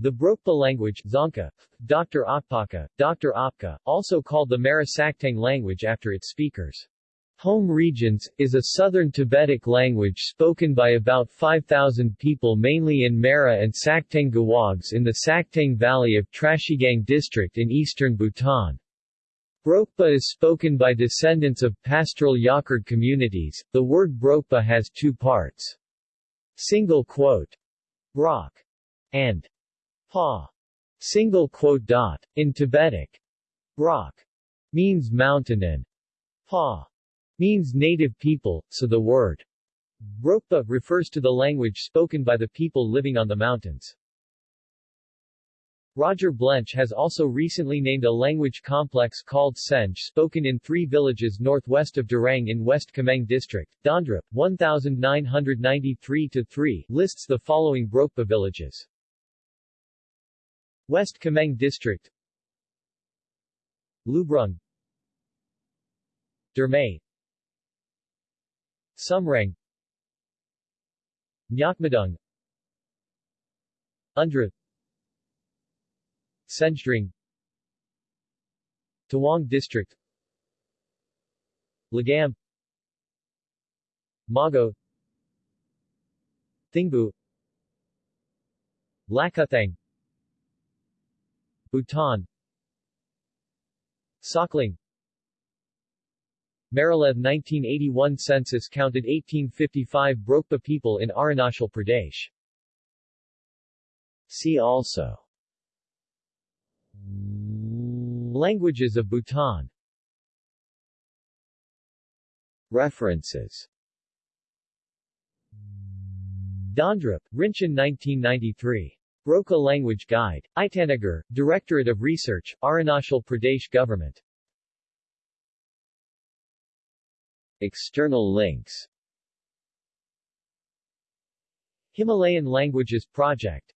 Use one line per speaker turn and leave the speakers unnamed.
The Brokpa language Dzongkha, Dr. Akpaka, Dr. Apka, also called the Merak Sakteng language after its speakers. Home regions, is a southern Tibetic language spoken by about 5,000 people mainly in Merak and Sakteng Gewogs in the Sakteng Valley of Trashigang district in eastern Bhutan. Brokpa is spoken by descendants of pastoral Yakord communities. The word Brokpa has two parts. Single quote. Rock. And Pa. Single quote dot. In Tibetic, rock means mountain and Pa means native people, so the word Brokpa refers to the language spoken by the people living on the mountains. Roger Blench has also recently named a language complex called Senj spoken in three villages northwest of Dirang in West Kameng District. Dondrup, 1993-3, lists the following Brokpa villages. West Kameng District. Lubrung. Dermay. Sumrang. Nyakmadung Undra. Senjdring Tawang District. Lagam. Mago. Thingbu. Lakathang Bhutan Sakling Maralev 1981 census counted 1855 Brokpa people in Arunachal Pradesh. See also Languages of Bhutan References Dondrup, Rinchen 1993. Brokpa Language Guide. Itanagar, Directorate of Research, Arunachal Pradesh Government. External links Himalayan Languages Project